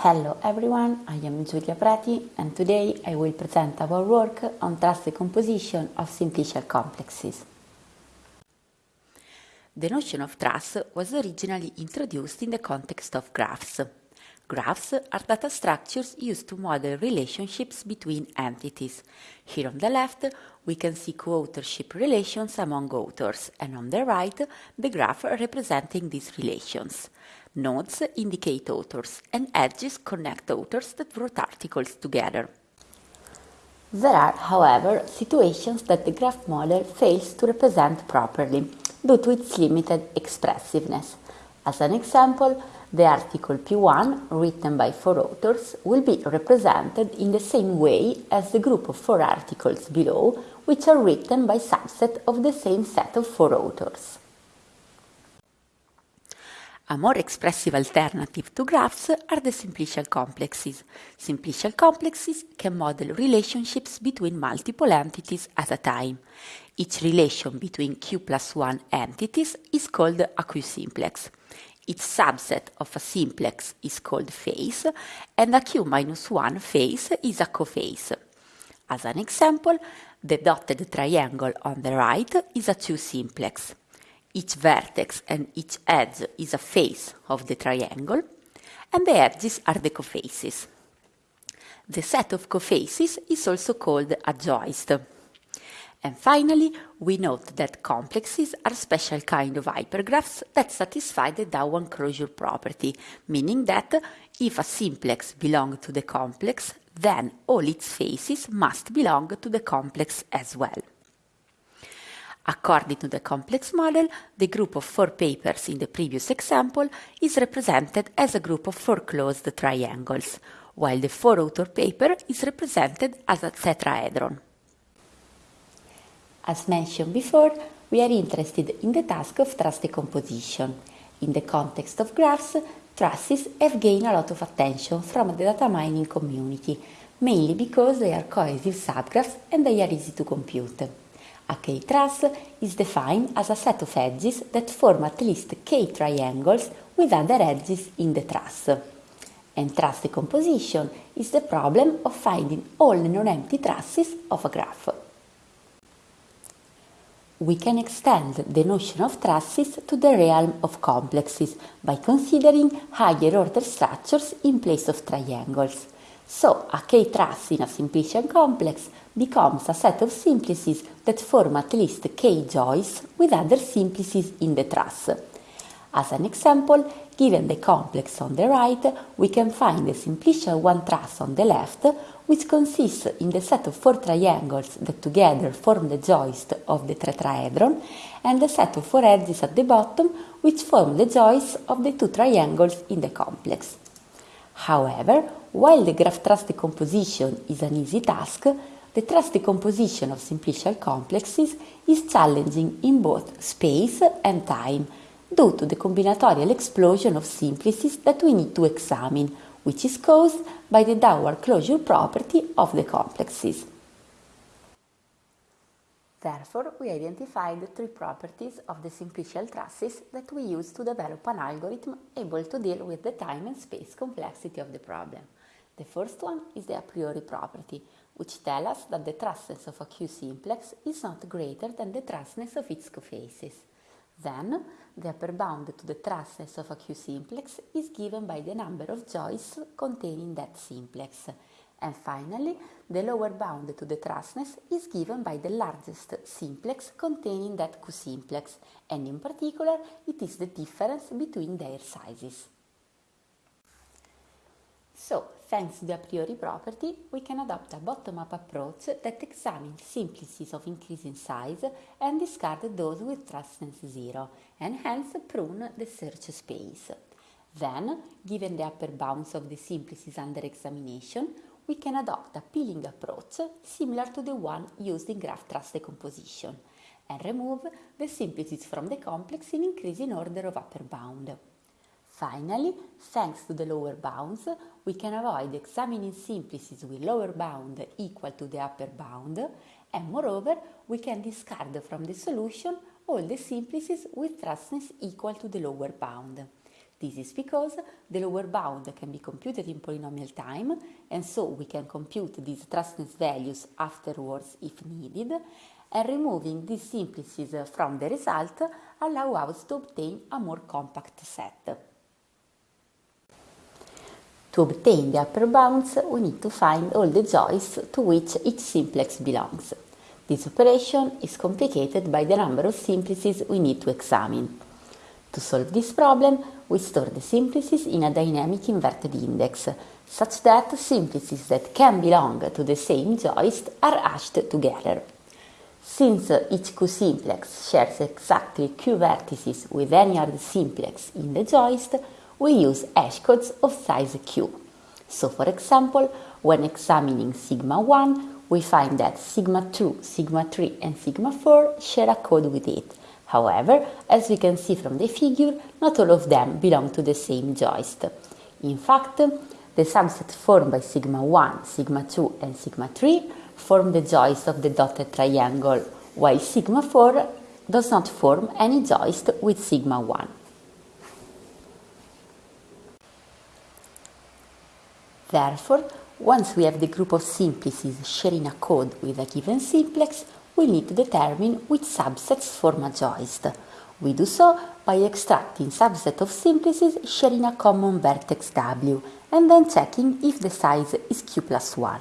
Hello everyone, I am Giulia Preti and today I will present our work on truss decomposition of simplicial complexes. The notion of truss was originally introduced in the context of graphs. Graphs are data structures used to model relationships between entities. Here on the left, we can see co-authorship relations among authors, and on the right, the graph representing these relations. Nodes indicate authors, and edges connect authors that wrote articles together. There are, however, situations that the graph model fails to represent properly due to its limited expressiveness. As an example, the article P1, written by four authors, will be represented in the same way as the group of four articles below, which are written by subset of the same set of four authors. A more expressive alternative to graphs are the simplicial complexes. Simplicial complexes can model relationships between multiple entities at a time. Each relation between q plus 1 entities is called a q-simplex. Its subset of a simplex is called face, and a q minus 1 face is a coface. As an example, the dotted triangle on the right is a 2 simplex. Each vertex and each edge is a face of the triangle, and the edges are the cofaces. The set of cofaces is also called a joist. And finally, we note that complexes are special kind of hypergraphs that satisfy the downward closure property, meaning that if a simplex belongs to the complex, then all its faces must belong to the complex as well. According to the complex model, the group of four papers in the previous example is represented as a group of four closed triangles, while the four-author paper is represented as a tetrahedron. As mentioned before, we are interested in the task of truss decomposition. In the context of graphs, trusses have gained a lot of attention from the data mining community, mainly because they are cohesive subgraphs and they are easy to compute. A k-truss is defined as a set of edges that form at least k triangles with other edges in the truss. And truss decomposition is the problem of finding all non-empty trusses of a graph we can extend the notion of trusses to the realm of complexes by considering higher order structures in place of triangles. So, a k-truss in a simplicial complex becomes a set of simplices that form at least k joists with other simplices in the truss. As an example, given the complex on the right, we can find the simplicial one truss on the left which consists in the set of four triangles that together form the joist of the tetrahedron, and the set of four edges at the bottom which form the joists of the two triangles in the complex. However, while the graph truss decomposition is an easy task, the truss decomposition of simplicial complexes is challenging in both space and time due to the combinatorial explosion of simplices that we need to examine, which is caused by the downward closure property of the complexes. Therefore, we identified three properties of the simplicial trusses that we use to develop an algorithm able to deal with the time and space complexity of the problem. The first one is the a priori property, which tells us that the trussness of a Q-simplex is not greater than the trussness of its cofaces. Then, the upper bound to the trussness of a Q-simplex is given by the number of joists containing that simplex. And finally, the lower bound to the trussness is given by the largest simplex containing that Q-simplex, and in particular, it is the difference between their sizes. So, thanks to the a priori property, we can adopt a bottom-up approach that examines simplices of increasing size and discard those with trussness zero, and hence prune the search space. Then, given the upper bounds of the simplices under examination, we can adopt a peeling approach similar to the one used in graph truss decomposition and remove the simplices from the complex in increasing order of upper bound. Finally, thanks to the lower bounds, we can avoid examining simplices with lower bound equal to the upper bound, and moreover, we can discard from the solution all the simplices with trussness equal to the lower bound. This is because the lower bound can be computed in polynomial time, and so we can compute these trussness values afterwards if needed, and removing these simplices from the result allow us to obtain a more compact set. To obtain the upper bounds, we need to find all the joists to which each simplex belongs. This operation is complicated by the number of simplices we need to examine. To solve this problem, we store the simplices in a dynamic inverted index, such that simplices that can belong to the same joist are hashed together. Since each q-simplex shares exactly q vertices with any other simplex in the joist, we use hash codes of size q. So for example, when examining sigma 1, we find that sigma 2, sigma 3 and sigma 4 share a code with it. However, as we can see from the figure, not all of them belong to the same joist. In fact, the subset formed by sigma 1, sigma 2 and sigma 3 form the joist of the dotted triangle, while sigma 4 does not form any joist with sigma 1. Therefore, once we have the group of simplices sharing a code with a given simplex, we need to determine which subsets form a joist. We do so by extracting subset of simplices sharing a common vertex W and then checking if the size is q plus 1.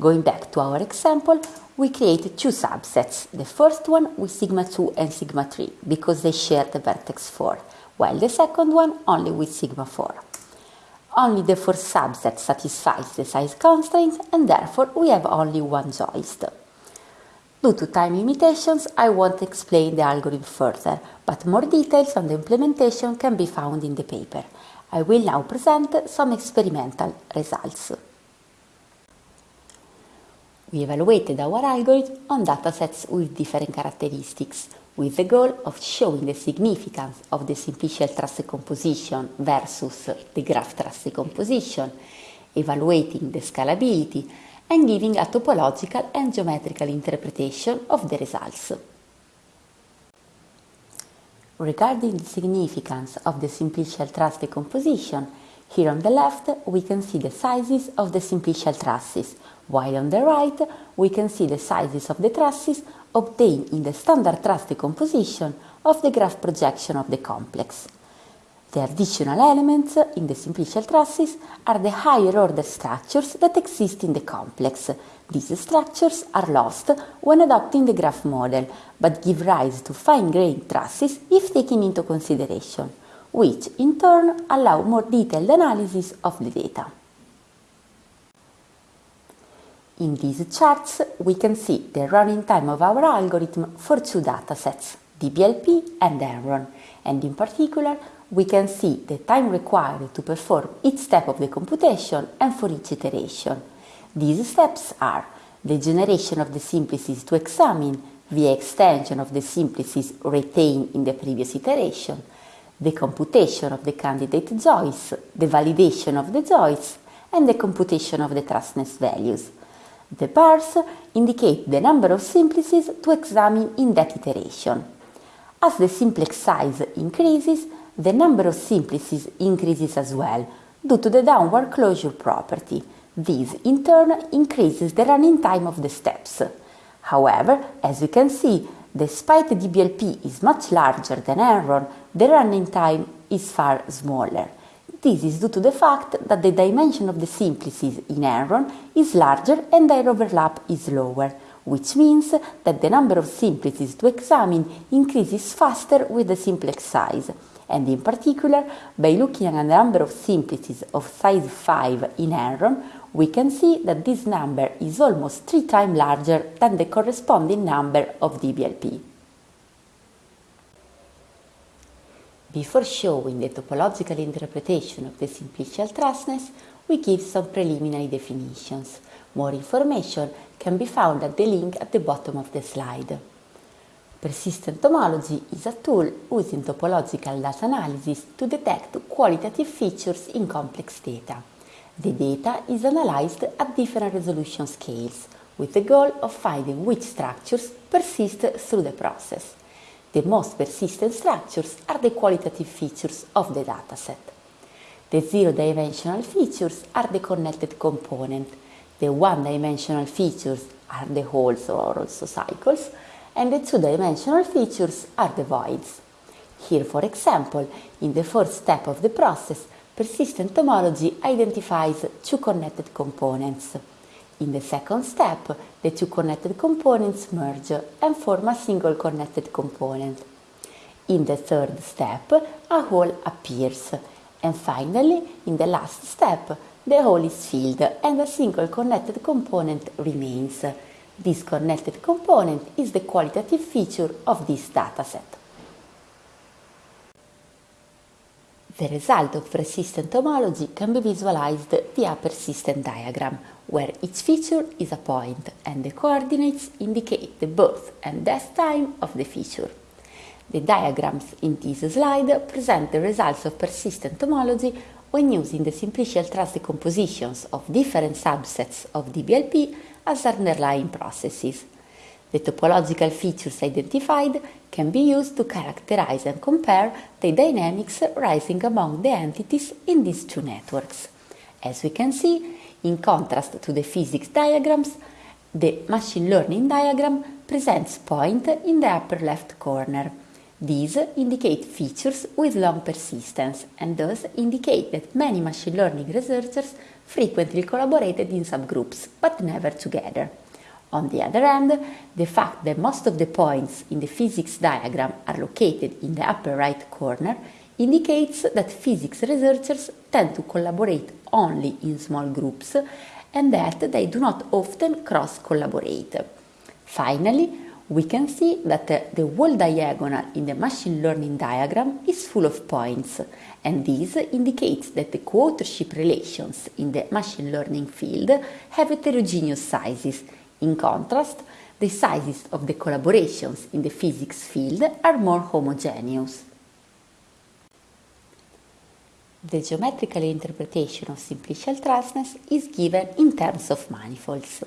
Going back to our example, we create two subsets, the first one with sigma 2 and sigma 3 because they share the vertex 4, while the second one only with sigma 4. Only the first subset satisfies the size constraints and therefore we have only one joist. Due to time limitations, I won't explain the algorithm further, but more details on the implementation can be found in the paper. I will now present some experimental results. We evaluated our algorithm on datasets with different characteristics, with the goal of showing the significance of the simplicial truss decomposition versus the graph truss decomposition, evaluating the scalability, and giving a topological and geometrical interpretation of the results. Regarding the significance of the simplicial truss decomposition, here on the left we can see the sizes of the simplicial trusses, while on the right we can see the sizes of the trusses obtained in the standard truss decomposition of the graph projection of the complex. The additional elements in the simplicial trusses are the higher order structures that exist in the complex. These structures are lost when adopting the graph model, but give rise to fine-grained trusses if taken into consideration, which in turn allow more detailed analysis of the data. In these charts, we can see the running time of our algorithm for two datasets, DBLP and Enron, and in particular, we can see the time required to perform each step of the computation and for each iteration. These steps are the generation of the simplices to examine the extension of the simplices retained in the previous iteration, the computation of the candidate joists, the validation of the joists, and the computation of the trussness values. The bars indicate the number of simplices to examine in that iteration. As the simplex size increases, the number of simplices increases as well due to the downward closure property. This, in turn, increases the running time of the steps. However, as you can see, despite DBLP is much larger than Enron, the running time is far smaller. This is due to the fact that the dimension of the simplices in Enron is larger and their overlap is lower, which means that the number of simplices to examine increases faster with the simplex size, and in particular, by looking at the number of simplices of size 5 in Enron, we can see that this number is almost three times larger than the corresponding number of DBLP. Before showing the topological interpretation of the simplicial trussness, we give some preliminary definitions. More information can be found at the link at the bottom of the slide. Persistent homology is a tool using topological data analysis to detect qualitative features in complex data. The data is analyzed at different resolution scales with the goal of finding which structures persist through the process. The most persistent structures are the qualitative features of the dataset. The zero-dimensional features are the connected component. The one-dimensional features are the holes or also cycles, and the two-dimensional features are the voids. Here, for example, in the first step of the process, persistent homology identifies two connected components. In the second step, the two connected components merge and form a single connected component. In the third step, a hole appears. And finally, in the last step, the hole is filled and a single connected component remains. This connected component is the qualitative feature of this dataset. The result of persistent homology can be visualized via persistent diagram, where each feature is a point and the coordinates indicate the birth and death time of the feature. The diagrams in this slide present the results of persistent homology when using the simplicial truss decompositions of different subsets of DBLP as underlying processes. The topological features identified can be used to characterize and compare the dynamics rising among the entities in these two networks. As we can see, in contrast to the physics diagrams, the machine learning diagram presents point in the upper left corner. These indicate features with long persistence and thus indicate that many machine learning researchers frequently collaborated in subgroups, but never together. On the other hand, the fact that most of the points in the physics diagram are located in the upper right corner indicates that physics researchers tend to collaborate only in small groups and that they do not often cross-collaborate. Finally, we can see that the wall diagonal in the machine learning diagram is full of points, and this indicates that the co-authorship relations in the machine learning field have heterogeneous sizes in contrast, the sizes of the collaborations in the physics field are more homogeneous. The geometrical interpretation of simplicial trussness is given in terms of manifolds.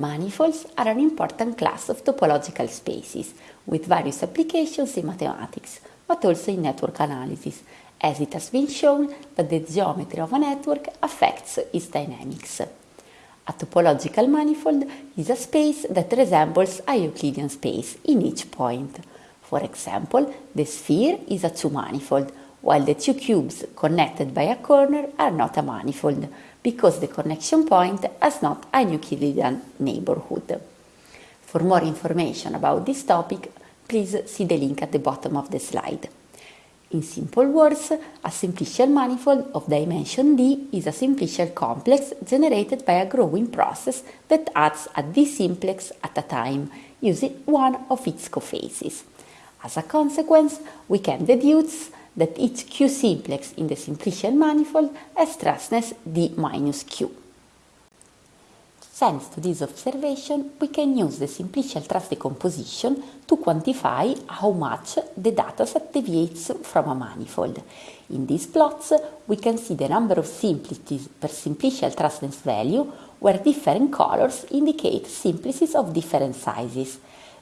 Manifolds are an important class of topological spaces with various applications in mathematics, but also in network analysis, as it has been shown that the geometry of a network affects its dynamics. A topological manifold is a space that resembles a Euclidean space in each point. For example, the sphere is a two-manifold, while the two cubes connected by a corner are not a manifold, because the connection point has not a Euclidean neighborhood. For more information about this topic, please see the link at the bottom of the slide. In simple words, a simplicial manifold of dimension d is a simplicial complex generated by a growing process that adds a d simplex at a time, using one of its cofaces. As a consequence, we can deduce that each q simplex in the simplicial manifold has trussness d minus q. Thanks to this observation, we can use the simplicial truss decomposition to quantify how much the dataset deviates from a manifold. In these plots, we can see the number of simplices per simplicial trussness value, where different colors indicate simplices of different sizes.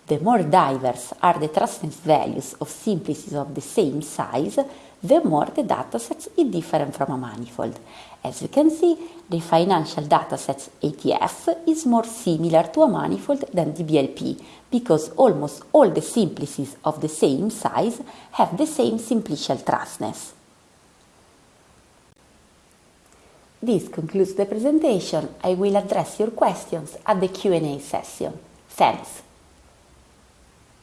The more diverse are the trussness values of simplices of the same size, the more the datasets is different from a manifold. As you can see, the financial datasets ATF is more similar to a manifold than DBLP, because almost all the simplices of the same size have the same simplicial trussness. This concludes the presentation. I will address your questions at the Q&A session. Thanks.